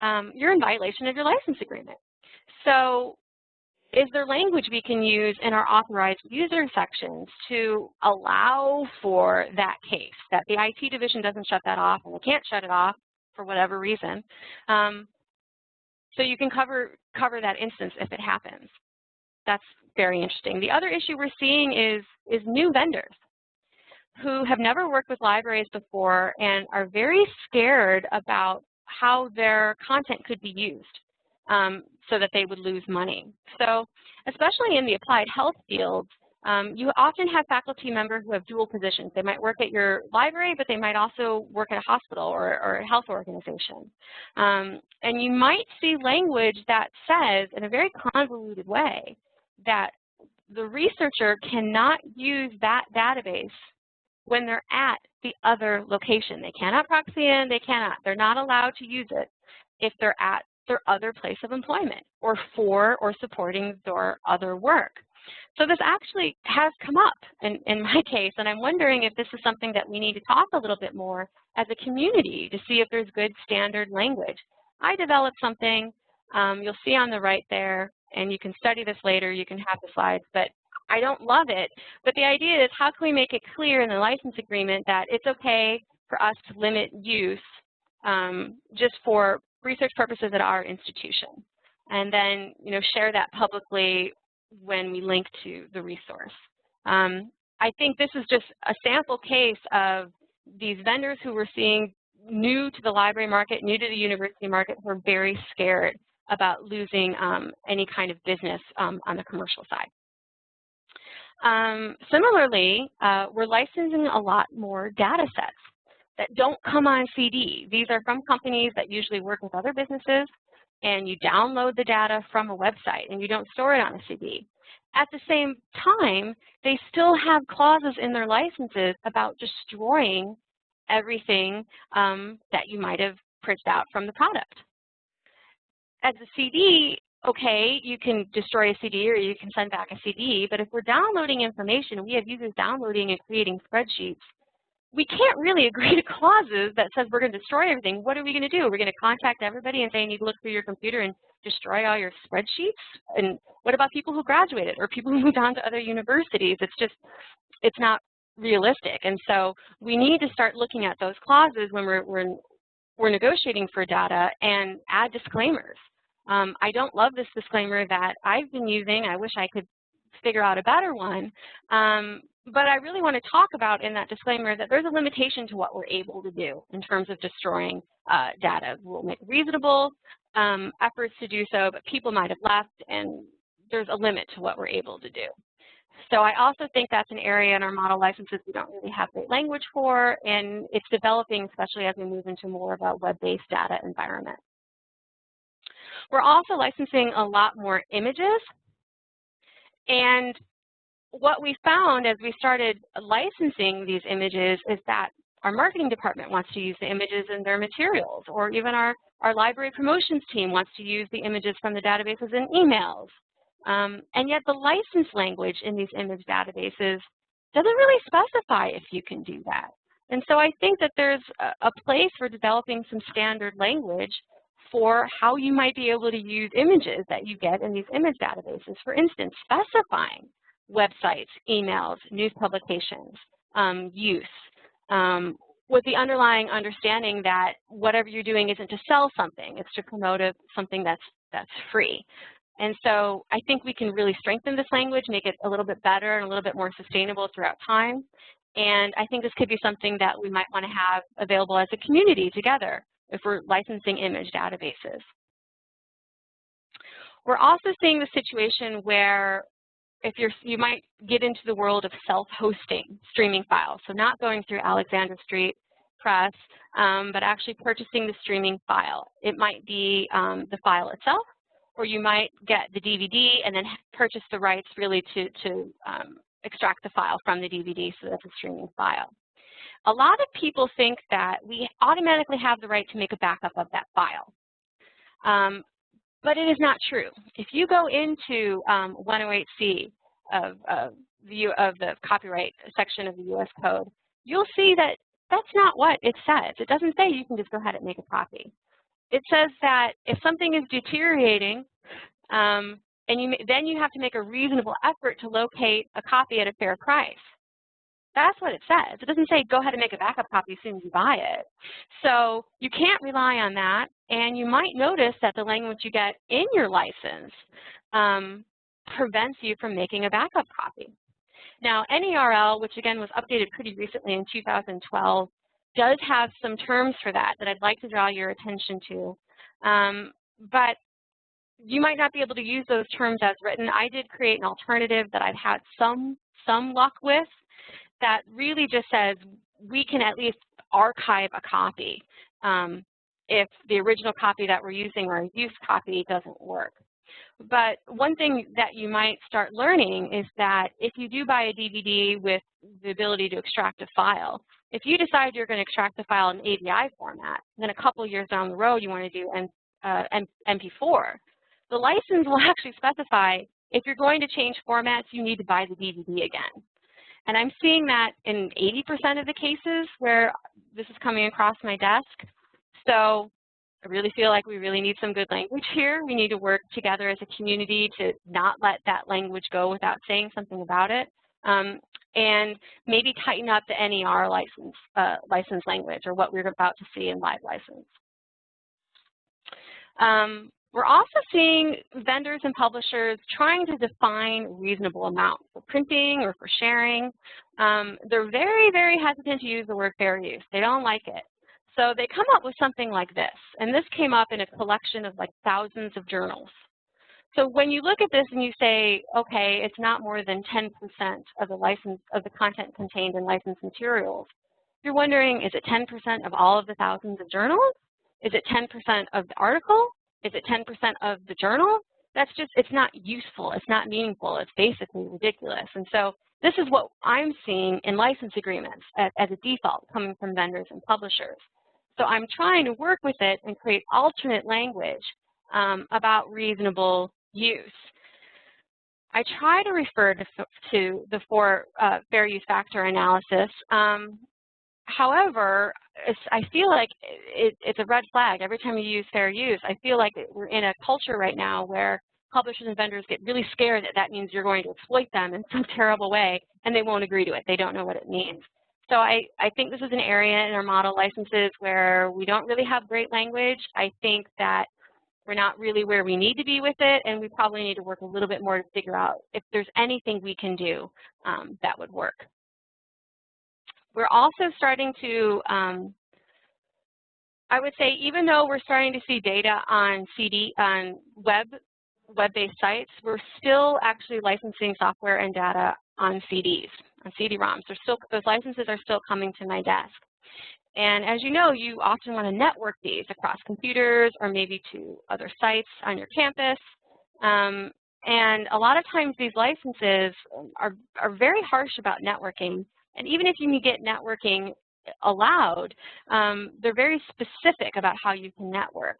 um, you're in violation of your license agreement. So is there language we can use in our authorized user sections to allow for that case, that the IT division doesn't shut that off and they can't shut it off for whatever reason. Um, so you can cover, cover that instance if it happens. That's very interesting. The other issue we're seeing is, is new vendors who have never worked with libraries before and are very scared about how their content could be used um, so that they would lose money. So especially in the applied health fields, um, you often have faculty members who have dual positions. They might work at your library, but they might also work at a hospital or, or a health organization. Um, and you might see language that says, in a very convoluted way, that the researcher cannot use that database when they're at the other location. They cannot proxy in, they cannot. They're not allowed to use it if they're at their other place of employment or for or supporting their other work. So this actually has come up in, in my case, and I'm wondering if this is something that we need to talk a little bit more as a community to see if there's good standard language. I developed something, um, you'll see on the right there, and you can study this later, you can have the slides, but I don't love it. But the idea is how can we make it clear in the license agreement that it's okay for us to limit use um, just for research purposes at our institution. And then, you know, share that publicly when we link to the resource. Um, I think this is just a sample case of these vendors who we're seeing new to the library market, new to the university market, who are very scared about losing um, any kind of business um, on the commercial side. Um, similarly, uh, we're licensing a lot more data sets that don't come on CD. These are from companies that usually work with other businesses, and you download the data from a website, and you don't store it on a CD. At the same time, they still have clauses in their licenses about destroying everything um, that you might have printed out from the product. As a CD, okay, you can destroy a CD or you can send back a CD, but if we're downloading information, we have users downloading and creating spreadsheets, we can't really agree to clauses that says we're going to destroy everything. What are we going to do? We're going to contact everybody and say you need to look through your computer and destroy all your spreadsheets? And what about people who graduated or people who moved on to other universities? It's just, it's not realistic. And so we need to start looking at those clauses when we're, we're, we're negotiating for data and add disclaimers. Um, I don't love this disclaimer that I've been using. I wish I could figure out a better one. Um, but I really want to talk about in that disclaimer that there's a limitation to what we're able to do in terms of destroying uh, data. We'll make reasonable um, efforts to do so, but people might have left, and there's a limit to what we're able to do. So I also think that's an area in our model licenses we don't really have great language for, and it's developing, especially as we move into more of a web-based data environment. We're also licensing a lot more images, and what we found as we started licensing these images is that our marketing department wants to use the images in their materials, or even our, our library promotions team wants to use the images from the databases in emails. Um, and yet the license language in these image databases doesn't really specify if you can do that. And so I think that there's a, a place for developing some standard language for how you might be able to use images that you get in these image databases. For instance, specifying websites, emails, news publications, um, use, um, with the underlying understanding that whatever you're doing isn't to sell something, it's to promote a, something that's, that's free. And so I think we can really strengthen this language, make it a little bit better and a little bit more sustainable throughout time. And I think this could be something that we might want to have available as a community together if we're licensing image databases. We're also seeing the situation where if you're, you might get into the world of self-hosting streaming files, so not going through Alexander Street Press, um, but actually purchasing the streaming file. It might be um, the file itself, or you might get the DVD and then purchase the rights really to, to um, extract the file from the DVD so that's a streaming file. A lot of people think that we automatically have the right to make a backup of that file. Um, but it is not true. If you go into um, 108C of, of, the, of the copyright section of the U.S. Code, you'll see that that's not what it says. It doesn't say you can just go ahead and make a copy. It says that if something is deteriorating, um, and you, then you have to make a reasonable effort to locate a copy at a fair price. That's what it says. It doesn't say go ahead and make a backup copy as soon as you buy it. So you can't rely on that. And you might notice that the language you get in your license um, prevents you from making a backup copy. Now, NERL, which again was updated pretty recently in 2012, does have some terms for that that I'd like to draw your attention to. Um, but you might not be able to use those terms as written. I did create an alternative that I've had some, some luck with that really just says we can at least archive a copy um, if the original copy that we're using or a use copy doesn't work. But one thing that you might start learning is that if you do buy a DVD with the ability to extract a file, if you decide you're going to extract the file in AVI format, then a couple years down the road you want to do N, uh, MP4, the license will actually specify if you're going to change formats, you need to buy the DVD again. And I'm seeing that in 80% of the cases where this is coming across my desk. So I really feel like we really need some good language here. We need to work together as a community to not let that language go without saying something about it. Um, and maybe tighten up the NERL license, uh, license language or what we're about to see in LibLicense. Um, we're also seeing vendors and publishers trying to define reasonable amounts for printing or for sharing. Um, they're very, very hesitant to use the word fair use. They don't like it. So they come up with something like this. And this came up in a collection of like thousands of journals. So when you look at this and you say, okay, it's not more than 10% of the license of the content contained in licensed materials, you're wondering, is it 10% of all of the thousands of journals? Is it 10% of the article? Is it 10% of the journal? That's just, it's not useful. It's not meaningful. It's basically ridiculous. And so this is what I'm seeing in license agreements as, as a default coming from vendors and publishers. So I'm trying to work with it and create alternate language um, about reasonable use. I try to refer to, to the four uh, fair use factor analysis. Um, however, I feel like it, it's a red flag every time you use fair use. I feel like we're in a culture right now where publishers and vendors get really scared that that means you're going to exploit them in some terrible way, and they won't agree to it. They don't know what it means. So I, I think this is an area in our model licenses where we don't really have great language. I think that we're not really where we need to be with it, and we probably need to work a little bit more to figure out if there's anything we can do um, that would work. We're also starting to, um, I would say, even though we're starting to see data on CD, on web, web-based sites, we're still actually licensing software and data on CDs, on CD-ROMs. Those licenses are still coming to my desk. And as you know, you often want to network these across computers or maybe to other sites on your campus. Um, and a lot of times these licenses are, are very harsh about networking and even if you can get networking allowed, um, they're very specific about how you can network.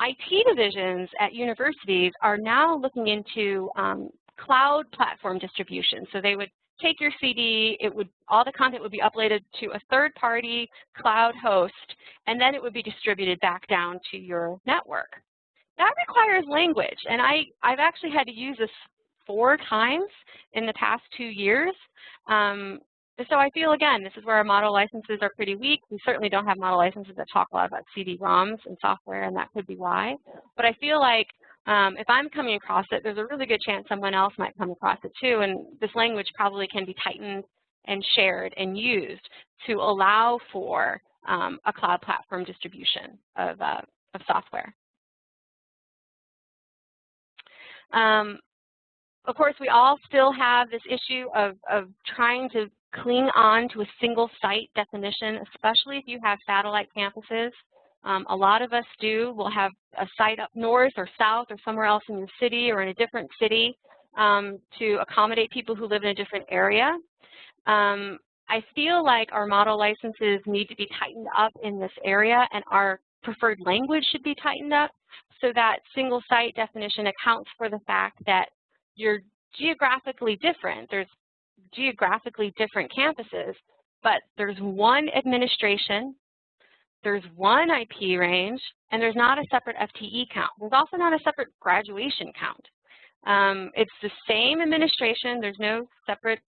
IT divisions at universities are now looking into um, cloud platform distribution. So they would take your CD, it would all the content would be uploaded to a third-party cloud host, and then it would be distributed back down to your network. That requires language, and I, I've actually had to use this four times in the past two years. Um, so I feel, again, this is where our model licenses are pretty weak. We certainly don't have model licenses that talk a lot about CD-ROMs and software, and that could be why. But I feel like um, if I'm coming across it, there's a really good chance someone else might come across it too, and this language probably can be tightened and shared and used to allow for um, a cloud platform distribution of, uh, of software. Um, of course, we all still have this issue of, of trying to cling on to a single site definition, especially if you have satellite campuses. Um, a lot of us do. We'll have a site up north or south or somewhere else in your city or in a different city um, to accommodate people who live in a different area. Um, I feel like our model licenses need to be tightened up in this area and our preferred language should be tightened up so that single site definition accounts for the fact that you're geographically different. There's geographically different campuses, but there's one administration, there's one IP range, and there's not a separate FTE count. There's also not a separate graduation count. Um, it's the same administration. There's no separate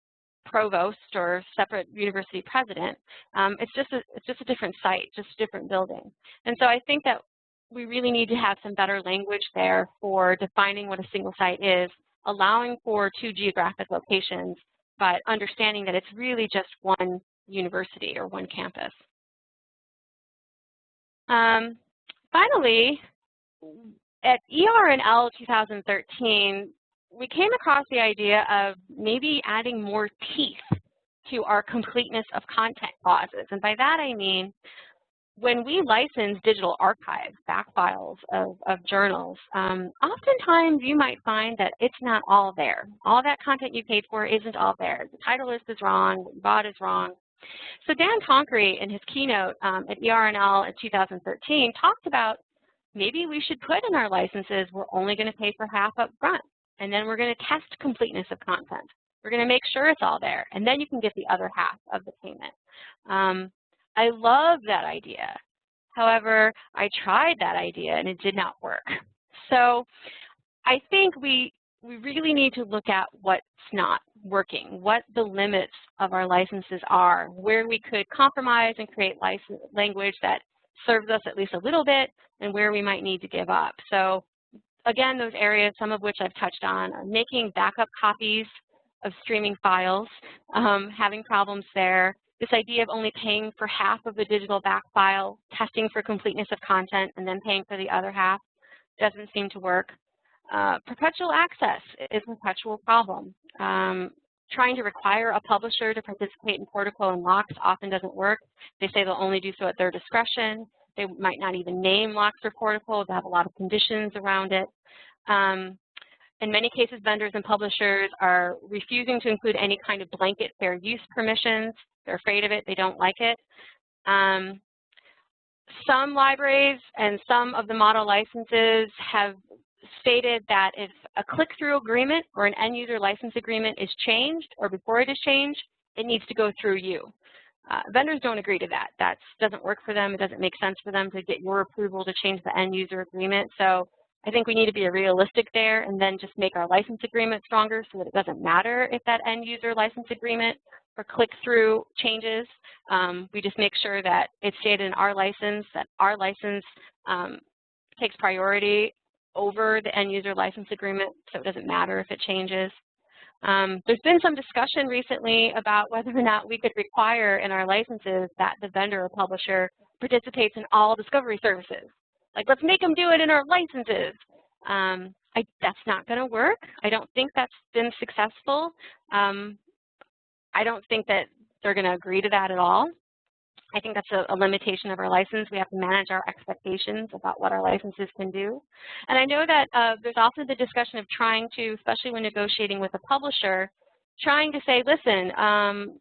provost or separate university president. Um, it's just a it's just a different site, just a different building. And so I think that we really need to have some better language there for defining what a single site is, allowing for two geographic locations, but understanding that it's really just one university or one campus. Um, finally, at ER&L 2013, we came across the idea of maybe adding more teeth to our completeness of content clauses. And by that I mean, when we license digital archives, back files of, of journals, um, oftentimes you might find that it's not all there. All that content you paid for isn't all there. The title list is wrong, what you bought is wrong. So Dan Tonkery in his keynote um, at ER&L in 2013 talked about maybe we should put in our licenses we're only going to pay for half up front, and then we're going to test completeness of content. We're going to make sure it's all there, and then you can get the other half of the payment. Um, I love that idea. However, I tried that idea and it did not work. So I think we, we really need to look at what's not working, what the limits of our licenses are, where we could compromise and create license, language that serves us at least a little bit, and where we might need to give up. So again, those areas, some of which I've touched on, are making backup copies of streaming files, um, having problems there, this idea of only paying for half of the digital back file, testing for completeness of content, and then paying for the other half doesn't seem to work. Uh, perpetual access is a perpetual problem. Um, trying to require a publisher to participate in Portico and LOCKSS often doesn't work. They say they'll only do so at their discretion. They might not even name LOCKSS or Portico. They have a lot of conditions around it. Um, in many cases, vendors and publishers are refusing to include any kind of blanket fair use permissions. They're afraid of it. They don't like it. Um, some libraries and some of the model licenses have stated that if a click-through agreement or an end-user license agreement is changed or before it is changed, it needs to go through you. Uh, vendors don't agree to that. That doesn't work for them. It doesn't make sense for them to get your approval to change the end-user agreement. So I think we need to be realistic there and then just make our license agreement stronger so that it doesn't matter if that end-user license agreement or click-through changes. Um, we just make sure that it's stated in our license, that our license um, takes priority over the end-user license agreement, so it doesn't matter if it changes. Um, there's been some discussion recently about whether or not we could require in our licenses that the vendor or publisher participates in all discovery services. Like, let's make them do it in our licenses. Um, I, that's not going to work. I don't think that's been successful. Um, I don't think that they're going to agree to that at all. I think that's a, a, limitation of our license. We have to manage our expectations about what our licenses can do. And I know that uh, there's also the discussion of trying to, especially when negotiating with a publisher, trying to say, listen, um,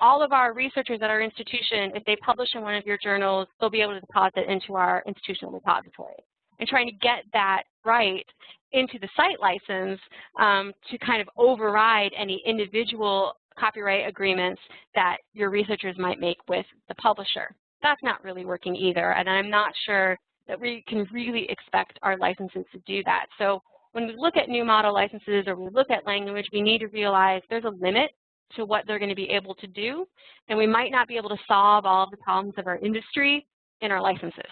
all of our researchers at our institution, if they publish in one of your journals, they'll be able to deposit into our institutional repository. And trying to get that right into the site license um, to kind of override any individual copyright agreements that your researchers might make with the publisher. That's not really working either, and I'm not sure that we can really expect our licenses to do that. So when we look at new model licenses or we look at language, we need to realize there's a limit to what they're going to be able to do, and we might not be able to solve all of the problems of our industry in our licenses.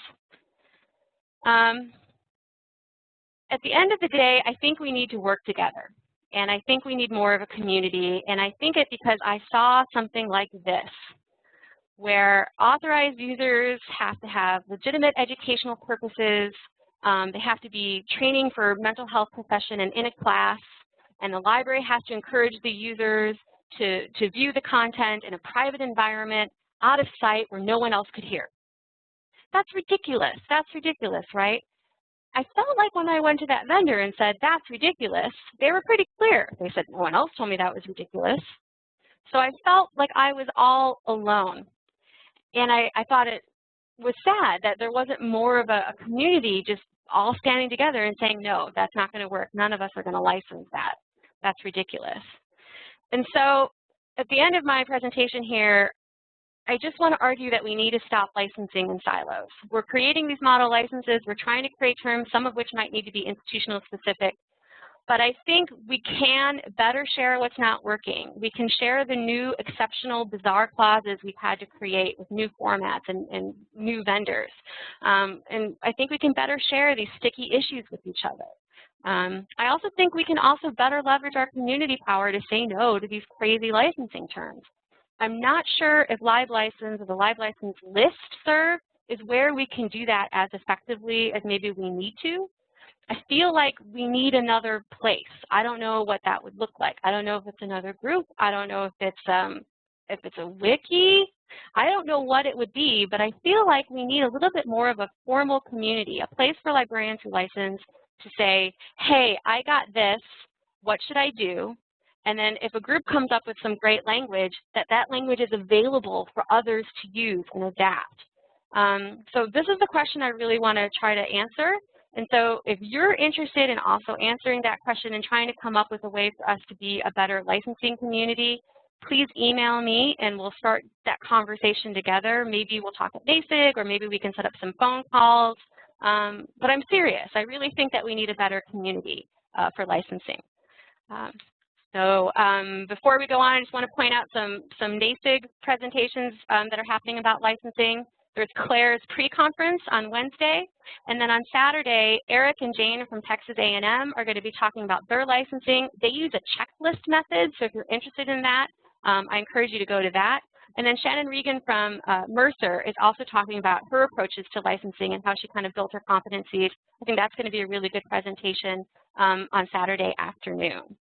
Um, at the end of the day, I think we need to work together, and I think we need more of a community, and I think it because I saw something like this, where authorized users have to have legitimate educational purposes, um, they have to be training for mental health profession and in a class, and the library has to encourage the users to, to view the content in a private environment out of sight where no one else could hear. That's ridiculous. That's ridiculous, right? I felt like when I went to that vendor and said, that's ridiculous, they were pretty clear. They said, no one else told me that was ridiculous. So I felt like I was all alone. And I, I thought it was sad that there wasn't more of a, a community just all standing together and saying, no, that's not going to work. None of us are going to license that. That's ridiculous. And so at the end of my presentation here, I just want to argue that we need to stop licensing in silos. We're creating these model licenses. We're trying to create terms, some of which might need to be institutional specific. But I think we can better share what's not working. We can share the new exceptional bizarre clauses we've had to create with new formats and, and new vendors. Um, and I think we can better share these sticky issues with each other. Um, I also think we can also better leverage our community power to say no to these crazy licensing terms. I'm not sure if LibLicense or the LibLicense list serve is where we can do that as effectively as maybe we need to. I feel like we need another place. I don't know what that would look like. I don't know if it's another group. I don't know if it's um, if it's a wiki. I don't know what it would be, but I feel like we need a little bit more of a formal community, a place for librarians who license to say, hey, I got this. What should I do? And then if a group comes up with some great language, that that language is available for others to use and adapt. Um, so this is the question I really want to try to answer. And so if you're interested in also answering that question and trying to come up with a way for us to be a better licensing community, please email me and we'll start that conversation together. Maybe we'll talk at NASIG or maybe we can set up some phone calls. Um, but I'm serious. I really think that we need a better community uh, for licensing. Um, so um, before we go on, I just want to point out some, some NASIG presentations um, that are happening about licensing. There's Claire's pre-conference on Wednesday, and then on Saturday, Eric and Jane from Texas A&M are going to be talking about their licensing. They use a checklist method, so if you're interested in that, um, I encourage you to go to that. And then Shannon Regan from uh, Mercer is also talking about her approaches to licensing and how she kind of built her competencies. I think that's going to be a really good presentation um, on Saturday afternoon.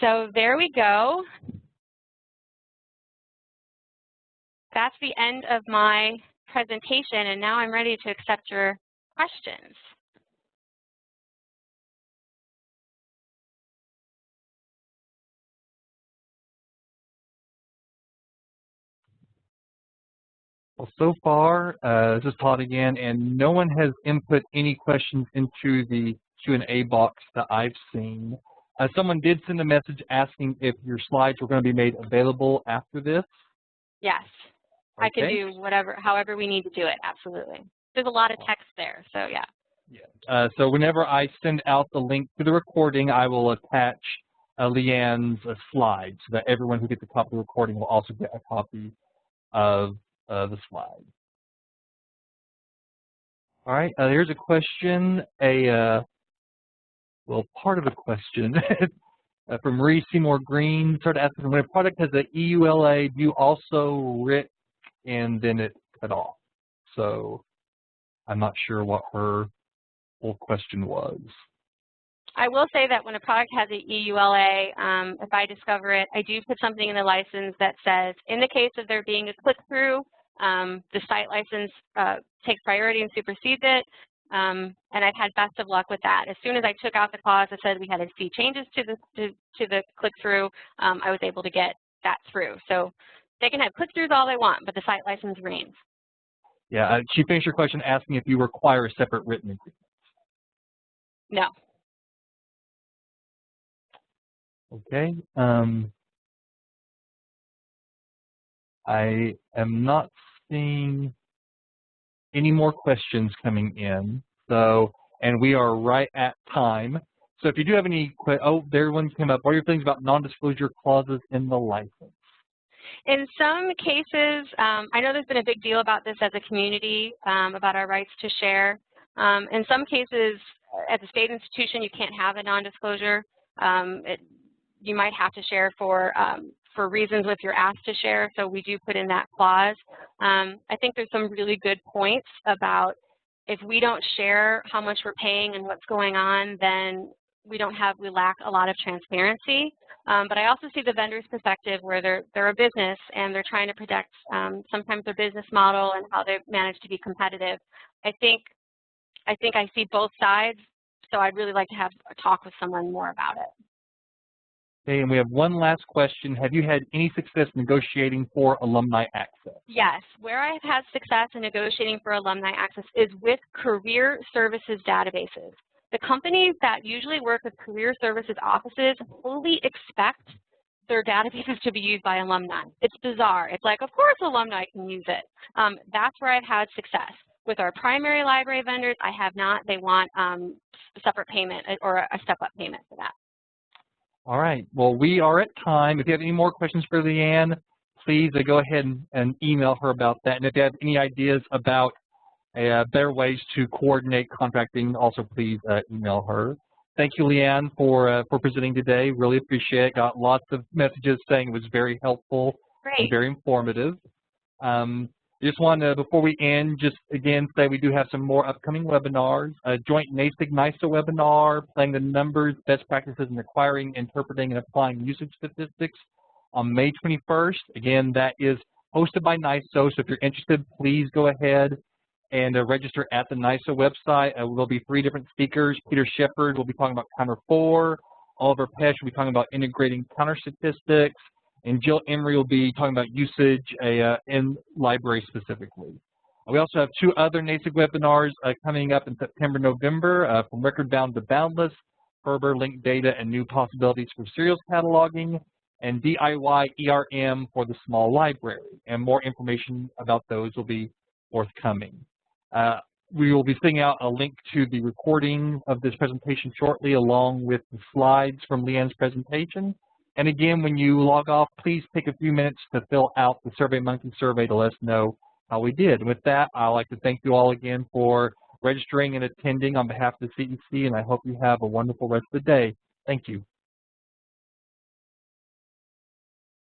So there we go. That's the end of my presentation, and now I'm ready to accept your questions. Well, so far, uh, this is Todd again, and no one has input any questions into the Q&A box that I've seen. Uh, someone did send a message asking if your slides were going to be made available after this. Yes, okay. I can do whatever, however we need to do it, absolutely. There's a lot of text there, so yeah. Yeah. Uh, so whenever I send out the link to the recording, I will attach uh, Leanne's uh, slides so that everyone who gets a copy of the recording will also get a copy of uh, the slide. All right, uh, here's a question. A uh, well, part of a question uh, from Marie Seymour Green started asking, when a product has an EULA, do you also RIC and then it cut off? So I'm not sure what her full question was. I will say that when a product has an EULA, um, if I discover it, I do put something in the license that says, in the case of there being a click-through, um, the site license uh, takes priority and supersedes it. Um, and I've had best of luck with that. As soon as I took out the clause that said we had to see changes to the to, to the click-through, um, I was able to get that through. So they can have click-throughs all they want, but the site license reigns. Yeah, uh, she finished her question asking if you require a separate written agreement. No. Okay. Um, I am not seeing any more questions coming in. So, and we are right at time. So if you do have any, oh, there one came up. What are your things about non-disclosure clauses in the license? In some cases, um, I know there's been a big deal about this as a community, um, about our rights to share. Um, in some cases, as a state institution, you can't have a non-disclosure. Um, you might have to share for um, for reasons if you're asked to share, so we do put in that clause. Um, I think there's some really good points about if we don't share how much we're paying and what's going on, then we don't have, we lack a lot of transparency. Um, but I also see the vendor's perspective where they're, they're a business and they're trying to protect um, sometimes their business model and how they've managed to be competitive. I think, I think I see both sides, so I'd really like to have a talk with someone more about it. Okay, and we have one last question. Have you had any success negotiating for alumni access? Yes, where I've had success in negotiating for alumni access is with career services databases. The companies that usually work with career services offices fully expect their databases to be used by alumni. It's bizarre. It's like, of course alumni can use it. Um, that's where I've had success. With our primary library vendors, I have not. They want um, separate payment uh, or a step-up payment for that. All right. Well, we are at time. If you have any more questions for Leanne, please uh, go ahead and, and, email her about that. And if you have any ideas about uh, better ways to coordinate contracting, also please uh, email her. Thank you, Leanne, for uh, for presenting today. Really appreciate it. Got lots of messages saying it was very helpful Great. and very informative. Um, just want to, before we end, just again say we do have some more upcoming webinars. A joint NASIG-NISO webinar, playing the numbers, best practices in acquiring, interpreting, and applying usage statistics on May 21st. Again, that is hosted by NISO, so if you're interested, please go ahead and uh, register at the NISO website. Uh, there'll be three different speakers. Peter Shepherd will be talking about Counter 4. Oliver Pesch will be talking about integrating counter statistics. And Jill Emery will be talking about usage uh, in library specifically. We also have two other NASIG webinars uh, coming up in September, November uh, from Record Bound to Boundless, FRBR linked data and new possibilities for serials cataloging, and DIY ERM for the small library. And more information about those will be forthcoming. Uh, we will be sending out a link to the recording of this presentation shortly along with the slides from Leanne's presentation. And again, when you log off, please take a few minutes to fill out the SurveyMonkey survey to let us know how we did. With that, I'd like to thank you all again for registering and attending on behalf of the CEC, and I hope you have a wonderful rest of the day. Thank you.